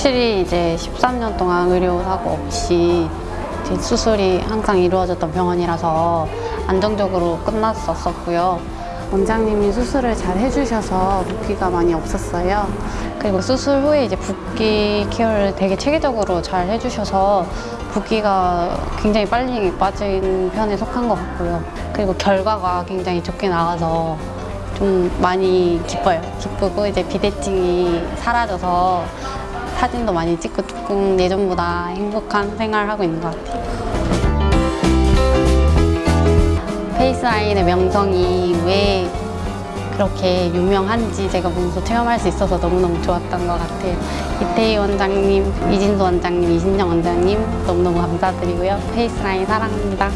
확실히 이제 13년 동안 의료 사고 없이 수술이 항상 이루어졌던 병원이라서 안정적으로 끝났었었고요. 원장님이 수술을 잘 해주셔서 붓기가 많이 없었어요. 그리고 수술 후에 이제 붓기 케어를 되게 체계적으로 잘 해주셔서 붓기가 굉장히 빨리 빠진 편에 속한 것 같고요. 그리고 결과가 굉장히 좋게 나와서 좀 많이 기뻐요. 기쁘고 이제 비대증이 사라져서 사진도 많이 찍고 조금 예전보다 행복한 생활을 하고 있는 것 같아요. 페이스라인의 명성이 왜 그렇게 유명한지 제가 몸소 체험할 수 있어서 너무너무 좋았던 것 같아요. 이태희 원장님, 이진도 원장님, 이신정 원장님 너무너무 감사드리고요. 페이스라인 사랑합니다.